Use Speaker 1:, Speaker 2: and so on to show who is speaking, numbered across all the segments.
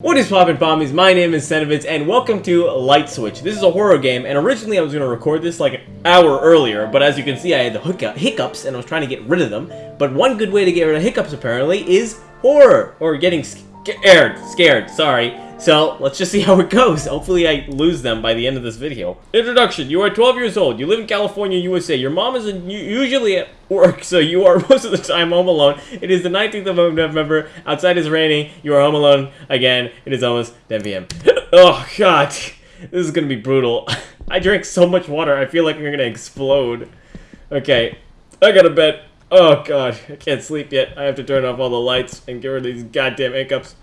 Speaker 1: What is poppin' pommies? My name is Senevitz, and welcome to Light Switch. This is a horror game, and originally I was going to record this like an hour earlier, but as you can see I had the hiccups, and I was trying to get rid of them. But one good way to get rid of hiccups, apparently, is horror, or getting scared, scared, sorry. So, let's just see how it goes. Hopefully I lose them by the end of this video. Introduction. You are 12 years old. You live in California, USA. Your mom is usually at work, so you are most of the time home alone. It is the 19th of November. Outside is raining. You are home alone again. It is almost 10 p.m. oh, God. This is going to be brutal. I drank so much water, I feel like I'm going to explode. Okay. I got to bed. Oh, God. I can't sleep yet. I have to turn off all the lights and get rid of these goddamn hiccups.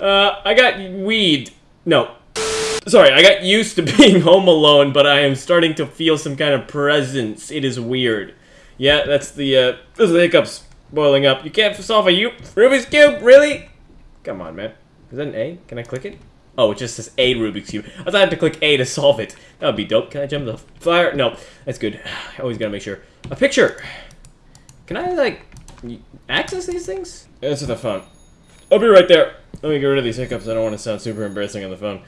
Speaker 1: Uh, I got weed. No. Sorry, I got used to being home alone, but I am starting to feel some kind of presence. It is weird. Yeah, that's the, uh, those are the hiccups boiling up. You can't solve a U Rubik's Cube? Really? Come on, man. Is that an A? Can I click it? Oh, it just says A Rubik's Cube. I thought I had to click A to solve it. That would be dope. Can I jump the fire? No, that's good. I always gotta make sure. A picture! Can I, like, access these things? Answer the phone. I'll be right there. Let me get rid of these hiccups. I don't want to sound super embarrassing on the phone.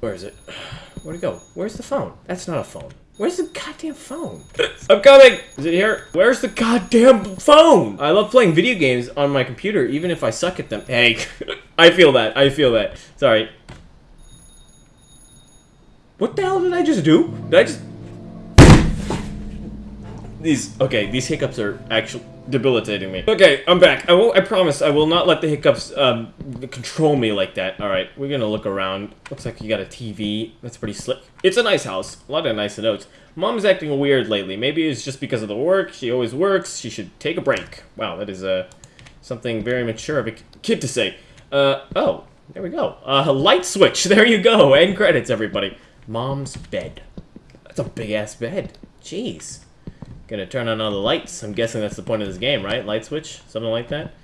Speaker 1: Where is it? Where'd it go? Where's the phone? That's not a phone. Where's the goddamn phone? I'm coming! Is it here? Where's the goddamn phone? I love playing video games on my computer, even if I suck at them. Hey, I feel that. I feel that. Sorry. What the hell did I just do? Did I just... These, okay, these hiccups are actually debilitating me. Okay, I'm back. I will. I promise I will not let the hiccups um, control me like that. All right, we're gonna look around. Looks like you got a TV. That's pretty slick. It's a nice house. A lot of nice notes. Mom's acting weird lately. Maybe it's just because of the work. She always works. She should take a break. Wow, that is uh, something very mature of a kid to say. Uh, oh, there we go. Uh, light switch. There you go. End credits, everybody. Mom's bed. That's a big ass bed. Jeez. Gonna turn on all the lights. I'm guessing that's the point of this game, right? Light switch? Something like that?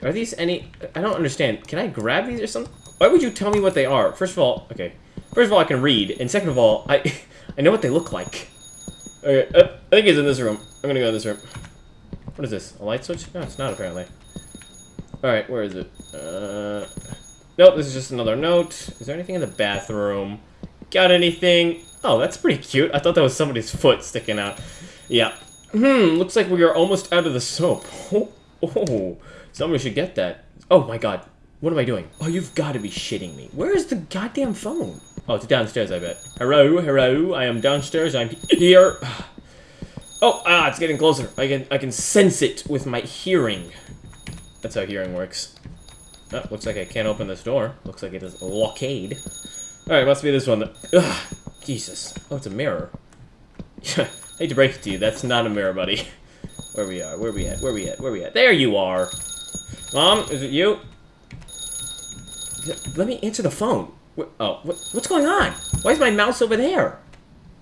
Speaker 1: Are these any... I don't understand. Can I grab these or something? Why would you tell me what they are? First of all, okay. First of all, I can read. And second of all, I I know what they look like. Okay, uh, I think it's in this room. I'm gonna go in this room. What is this? A light switch? No, it's not apparently. Alright, where is it? Uh... Nope, this is just another note. Is there anything in the bathroom? Got anything? Oh, that's pretty cute. I thought that was somebody's foot sticking out. Yeah, Hmm, looks like we are almost out of the soap. Oh, oh, somebody should get that. Oh my god, what am I doing? Oh, you've got to be shitting me. Where is the goddamn phone? Oh, it's downstairs, I bet. Hello, hello, I am downstairs, I'm here. Oh, ah, it's getting closer. I can, I can sense it with my hearing. That's how hearing works. Oh, looks like I can't open this door. Looks like it is blockade. Alright, must be this one. Ugh, Jesus. Oh, it's a mirror. Hate to break it to you, that's not a mirror, buddy. Where we are, where we at, where we at, where we at? There you are! Mom, is it you? Let me answer the phone. oh, what, what's going on? Why is my mouse over there?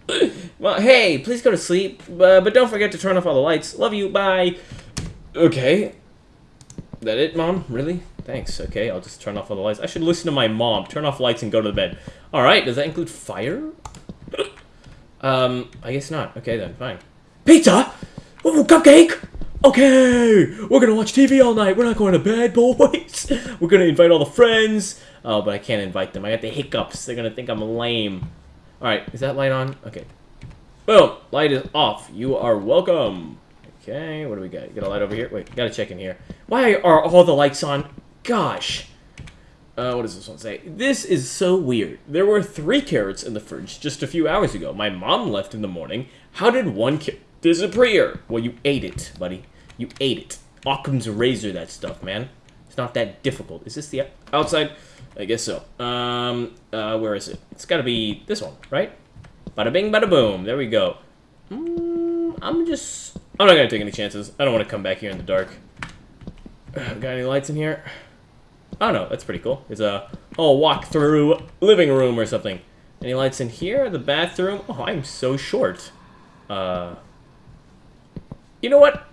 Speaker 1: well, hey, please go to sleep, uh, but don't forget to turn off all the lights. Love you, bye. Okay. That it, Mom? Really? Thanks, okay, I'll just turn off all the lights. I should listen to my mom. Turn off lights and go to the bed. Alright, does that include fire? Um, I guess not. Okay then, fine. Pizza? Ooh, cupcake? Okay, we're gonna watch TV all night. We're not going to bed, boys. We're gonna invite all the friends. Oh, but I can't invite them. I got the hiccups. They're gonna think I'm lame. All right, is that light on? Okay. Boom, light is off. You are welcome. Okay, what do we got? You got a light over here? Wait, gotta check in here. Why are all the lights on? Gosh. Uh, what does this one say? This is so weird. There were three carrots in the fridge just a few hours ago. My mom left in the morning. How did one carrot disappear? Well, you ate it, buddy. You ate it. Occam's razor, that stuff, man. It's not that difficult. Is this the outside? I guess so. Um, uh, where is it? It's gotta be this one, right? Bada bing, bada boom. There we go. Mm, I'm just... I'm not gonna take any chances. I don't want to come back here in the dark. Got any lights in here? Oh no, that's pretty cool. It's a oh walk through living room or something. Any lights in here? The bathroom? Oh, I'm so short. Uh, you know what?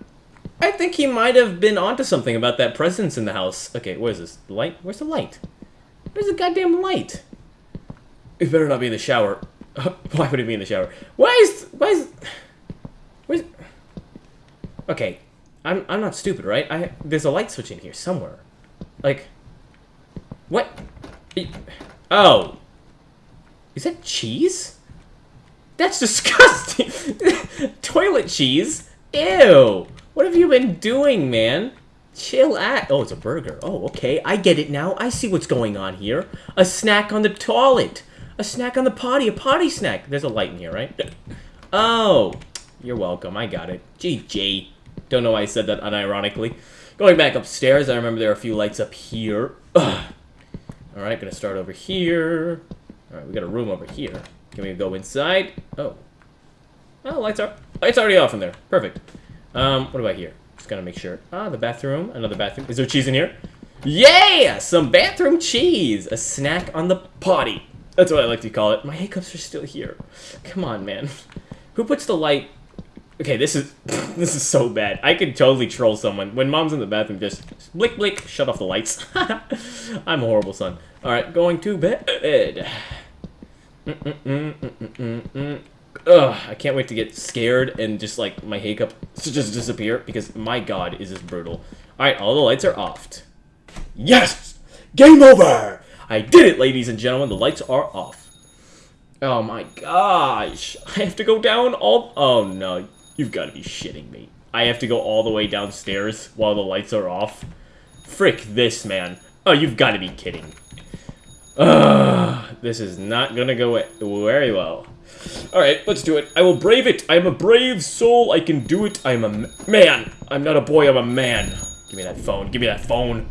Speaker 1: I think he might have been onto something about that presence in the house. Okay, where's this? Light? Where's the light? Where's the goddamn light? It better not be in the shower. why would it be in the shower? Why is... Why is... Where's... Okay, I'm, I'm not stupid, right? I There's a light switch in here somewhere. Like... What? Oh. Is that cheese? That's disgusting. Toilet cheese? Ew. What have you been doing, man? Chill at. Oh, it's a burger. Oh, okay. I get it now. I see what's going on here. A snack on the toilet. A snack on the potty. A potty snack. There's a light in here, right? Oh. You're welcome. I got it. GG. Don't know why I said that unironically. Going back upstairs, I remember there are a few lights up here. Alright, gonna start over here. Alright, we got a room over here. Can we go inside? Oh. Oh, lights are lights already off in there. Perfect. Um, what about here? Just gotta make sure. Ah, the bathroom. Another bathroom. Is there cheese in here? Yeah! Some bathroom cheese! A snack on the potty. That's what I like to call it. My hiccups are still here. Come on, man. Who puts the light... Okay, this is this is so bad. I could totally troll someone. When mom's in the bathroom, just blick, blick, shut off the lights. I'm a horrible son. Alright, going to bed. Ugh, I can't wait to get scared and just like my hiccup just disappear because my god is this brutal. Alright, all the lights are off. Yes! Game over! I did it, ladies and gentlemen. The lights are off. Oh my gosh. I have to go down all... Oh no, you've got to be shitting me. I have to go all the way downstairs while the lights are off. Frick this, man. Oh, you've got to be kidding. Ugh, this is not gonna go very well. Alright, let's do it. I will brave it. I am a brave soul. I can do it. I am a man. I'm not a boy, I'm a man. Give me that phone. Give me that phone.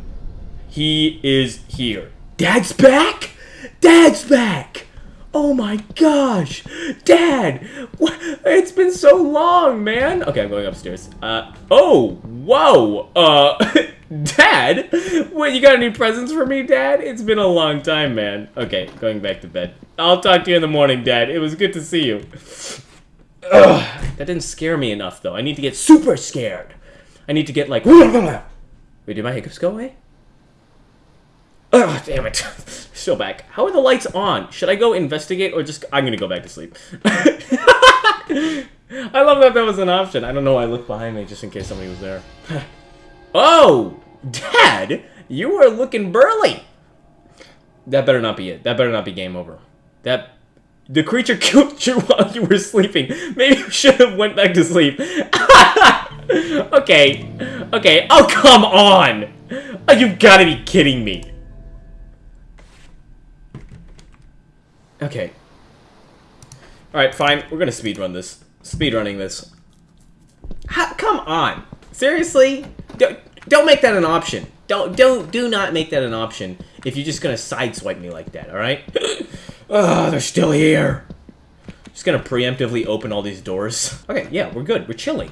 Speaker 1: He is here. Dad's back? Dad's back! Oh my gosh! Dad! It's been so long, man! Okay, I'm going upstairs. Uh, oh! Whoa! Uh, Dad? What, you got any presents for me, Dad? It's been a long time, man. Okay, going back to bed. I'll talk to you in the morning, Dad. It was good to see you. Ugh, that didn't scare me enough, though. I need to get super scared. I need to get, like... Wait, did my hiccups go away? Oh, damn it. Still back. How are the lights on? Should I go investigate or just... I'm gonna go back to sleep. I love that that was an option. I don't know why I looked behind me just in case somebody was there. oh! Dad! You are looking burly! That better not be it. That better not be game over. That... The creature killed you while you were sleeping. Maybe you should have went back to sleep. okay. Okay. Oh, come on! Oh, you've got to be kidding me. Okay. Alright, fine. We're gonna speedrun this. Speedrunning this. How, come on! Seriously? Don't, don't make that an option. Don't, don't, do not make that an option if you're just gonna sideswipe me like that, alright? oh, they're still here. Just gonna preemptively open all these doors. Okay, yeah, we're good. We're chilling.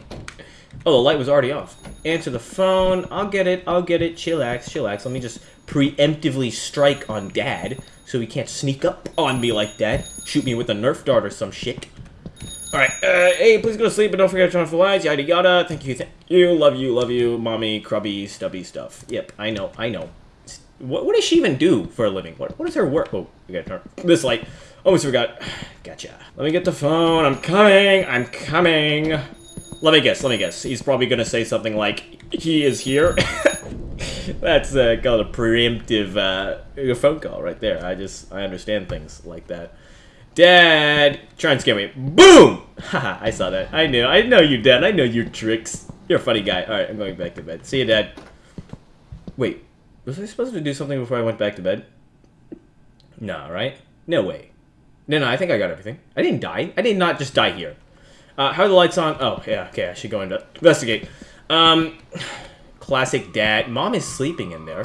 Speaker 1: Oh, the light was already off. Answer the phone. I'll get it. I'll get it. Chillax, chillax. Let me just preemptively strike on Dad so he can't sneak up on me like that. Shoot me with a Nerf dart or some shit. Alright, uh, hey, please go to sleep, but don't forget to turn off the lights, yada yada. Thank you, thank you, love you, love you, mommy, crubby, stubby stuff. Yep, I know, I know. What, what does she even do for a living? What, what is her work? Oh, we gotta turn this light. Almost forgot. Gotcha. Let me get the phone. I'm coming. I'm coming. Let me guess. Let me guess. He's probably gonna say something like, he is here. That's uh, called a preemptive uh, phone call right there. I just, I understand things like that. Dad, try and scare me. Boom! Haha, I saw that. I knew. I know you, Dad. I know your tricks. You're a funny guy. Alright, I'm going back to bed. See you, Dad. Wait, was I supposed to do something before I went back to bed? No, right? No way. No, no, I think I got everything. I didn't die. I did not just die here. Uh, how are the lights on? Oh, yeah, okay, I should go into investigate. Um, Classic dad. Mom is sleeping in there.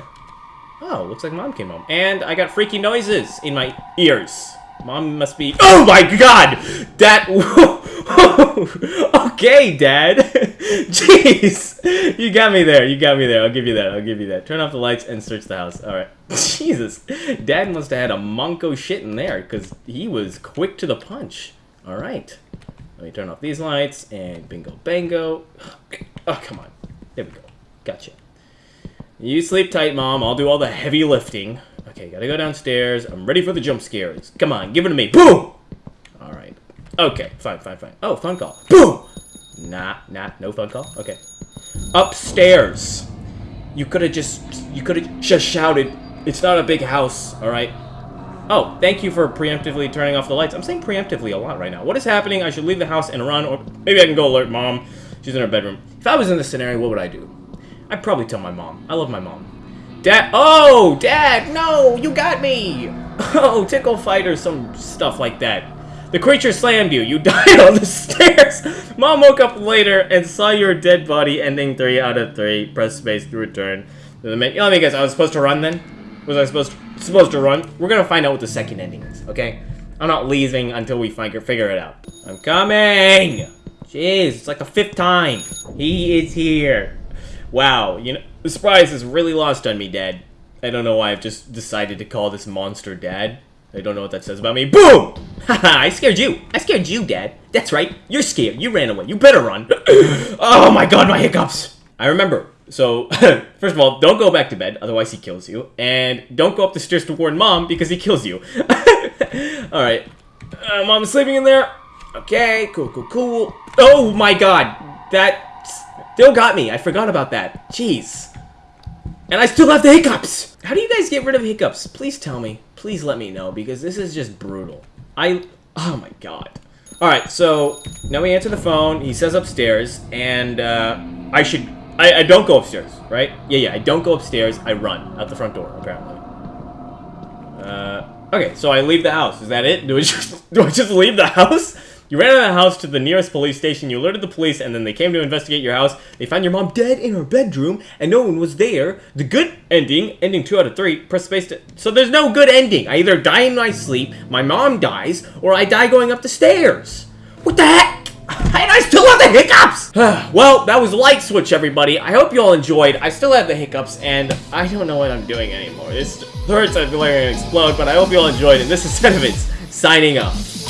Speaker 1: Oh, looks like mom came home. And I got freaky noises in my ears. Mom must be- Oh my god! That- Okay, Dad! Jeez! You got me there, you got me there. I'll give you that, I'll give you that. Turn off the lights and search the house. Alright. Jesus. Dad must have had a monko shit in there, because he was quick to the punch. Alright. Let me turn off these lights, and bingo bango. Oh, come on. There we go. Gotcha. You sleep tight, Mom. I'll do all the heavy lifting. Okay, gotta go downstairs. I'm ready for the jump scares. Come on, give it to me. Boom! Alright. Okay, fine, fine, fine. Oh, phone call. Boom! Nah, nah, no phone call? Okay. Upstairs. You could've just, you could've just shouted, It's not a big house, alright? Oh, thank you for preemptively turning off the lights. I'm saying preemptively a lot right now. What is happening? I should leave the house and run, or maybe I can go alert mom. She's in her bedroom. If I was in this scenario, what would I do? I'd probably tell my mom. I love my mom. Dad, oh, Dad, no, you got me. Oh, tickle fight or some stuff like that. The creature slammed you. You died on the stairs. Mom woke up later and saw your dead body. Ending three out of three. Press space to return. Let me, let me. I was supposed to run then. Was I supposed to, supposed to run? We're gonna find out what the second ending is. Okay. I'm not leaving until we find figure it out. I'm coming. Jeez, it's like the fifth time. He is here. Wow, you know, the surprise is really lost on me, Dad. I don't know why I've just decided to call this monster Dad. I don't know what that says about me. Boom! Haha, I scared you. I scared you, Dad. That's right. You're scared. You ran away. You better run. oh my god, my hiccups. I remember. So, first of all, don't go back to bed, otherwise he kills you. And don't go up the stairs to warn Mom, because he kills you. Alright. Uh, Mom's sleeping in there. Okay, cool, cool, cool. Oh my god. That still got me. I forgot about that. Jeez. And I still have the hiccups! How do you guys get rid of hiccups? Please tell me. Please let me know, because this is just brutal. I... Oh my god. Alright, so, now we answer the phone, he says upstairs, and, uh, I should... I, I don't go upstairs, right? Yeah, yeah, I don't go upstairs, I run out the front door, apparently. Uh, okay, so I leave the house. Is that it? Do I just, do I just leave the house? You ran out of the house to the nearest police station, you alerted the police, and then they came to investigate your house. They found your mom dead in her bedroom, and no one was there. The good ending, ending 2 out of 3, press space to... So there's no good ending. I either die in my sleep, my mom dies, or I die going up the stairs. What the heck? And I still have the hiccups! well, that was Light Switch, everybody. I hope you all enjoyed. I still have the hiccups, and I don't know what I'm doing anymore. This hurts, I feel like I'm gonna explode, but I hope you all enjoyed it. This is Sentiments, signing off.